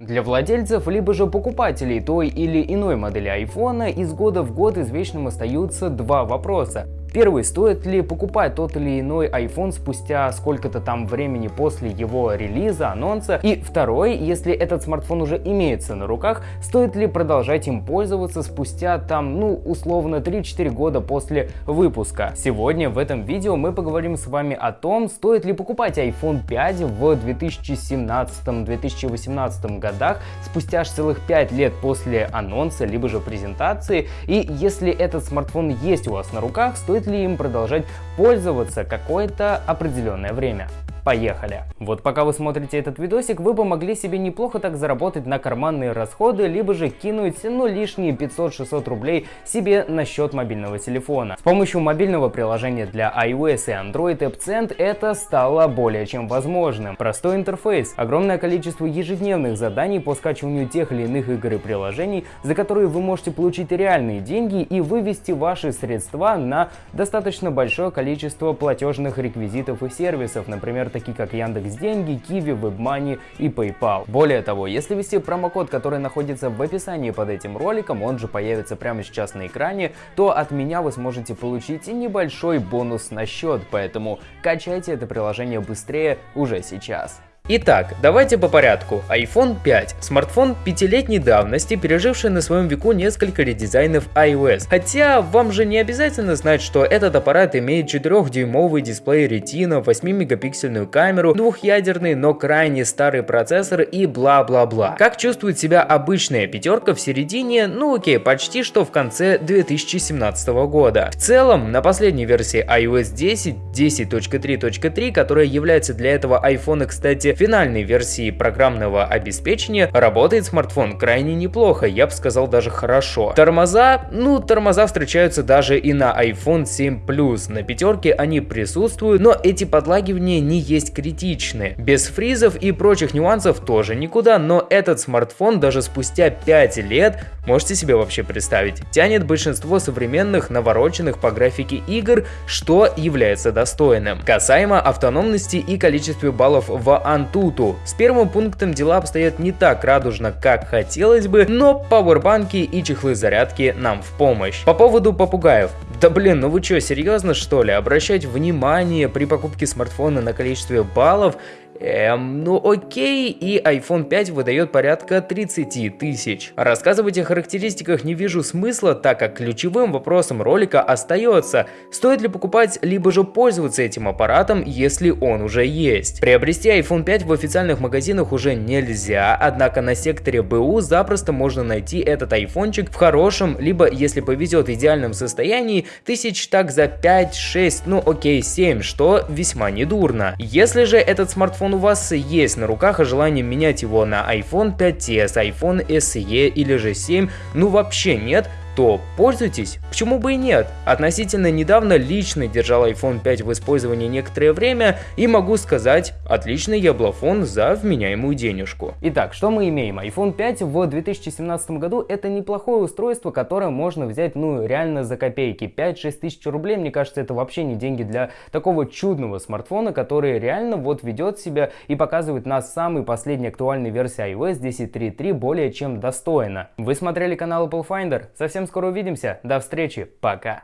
Для владельцев, либо же покупателей той или иной модели iPhone из года в год извечным остаются два вопроса. Первый, стоит ли покупать тот или иной iPhone спустя сколько-то там времени после его релиза, анонса. И второй, если этот смартфон уже имеется на руках, стоит ли продолжать им пользоваться спустя там, ну, условно 3-4 года после выпуска. Сегодня в этом видео мы поговорим с вами о том, стоит ли покупать iPhone 5 в 2017-2018 годах, спустя аж целых 5 лет после анонса, либо же презентации. И если этот смартфон есть у вас на руках, стоит ли им продолжать пользоваться какое-то определенное время. Поехали! Вот пока вы смотрите этот видосик, вы бы могли себе неплохо так заработать на карманные расходы, либо же кинуть, ну, лишние 500-600 рублей себе на счет мобильного телефона. С помощью мобильного приложения для iOS и Android AppCent это стало более чем возможным. Простой интерфейс, огромное количество ежедневных заданий по скачиванию тех или иных игр и приложений, за которые вы можете получить реальные деньги и вывести ваши средства на достаточно большое количество платежных реквизитов и сервисов, например, такие как Яндекс Деньги, Киви, WebMoney и PayPal. Более того, если ввести промокод, который находится в описании под этим роликом, он же появится прямо сейчас на экране, то от меня вы сможете получить небольшой бонус на счет, поэтому качайте это приложение быстрее уже сейчас. Итак, давайте по порядку. iPhone 5. Смартфон пятилетней давности, переживший на своем веку несколько редизайнов iOS. Хотя вам же не обязательно знать, что этот аппарат имеет 4-дюймовый дисплей Retina, 8-мегапиксельную камеру, двухъядерный, но крайне старый процессор и бла-бла-бла. Как чувствует себя обычная пятерка в середине, ну окей, почти что в конце 2017 года. В целом, на последней версии iOS 10, 10.3.3, которая является для этого iPhone, кстати, финальной версии программного обеспечения работает смартфон крайне неплохо, я бы сказал даже хорошо. Тормоза, ну тормоза встречаются даже и на iPhone 7 Plus, на пятерке они присутствуют, но эти подлагивания не есть критичны. Без фризов и прочих нюансов тоже никуда, но этот смартфон даже спустя 5 лет, можете себе вообще представить, тянет большинство современных навороченных по графике игр, что является достойным. Касаемо автономности и количества баллов в Antutu. С первым пунктом дела обстоят не так радужно, как хотелось бы, но пауэрбанки и чехлы зарядки нам в помощь. По поводу попугаев. Да блин, ну вы что, серьезно что ли? Обращать внимание при покупке смартфона на количестве баллов Эм, ну окей, и iPhone 5 выдает порядка 30 тысяч. Рассказывать о характеристиках не вижу смысла, так как ключевым вопросом ролика остается, стоит ли покупать, либо же пользоваться этим аппаратом, если он уже есть. Приобрести iPhone 5 в официальных магазинах уже нельзя, однако на секторе БУ запросто можно найти этот айфончик в хорошем, либо, если повезет, идеальном состоянии, тысяч так за 5-6, ну окей, 7, что весьма недурно. Если же этот смартфон у вас есть на руках, а желание менять его на iPhone 5s, iPhone SE или же 7, ну вообще нет, то пользуйтесь, почему бы и нет. Относительно недавно лично держал iPhone 5 в использовании некоторое время и могу сказать, отличный яблофон за вменяемую денежку. Итак, что мы имеем? iPhone 5 в 2017 году это неплохое устройство, которое можно взять ну реально за копейки. 5-6 тысяч рублей, мне кажется, это вообще не деньги для такого чудного смартфона, который реально вот ведет себя и показывает нас самой последней актуальной версии iOS 10.3.3 более чем достойно. Вы смотрели канал Apple Finder? Совсем скоро увидимся. До встречи. Пока.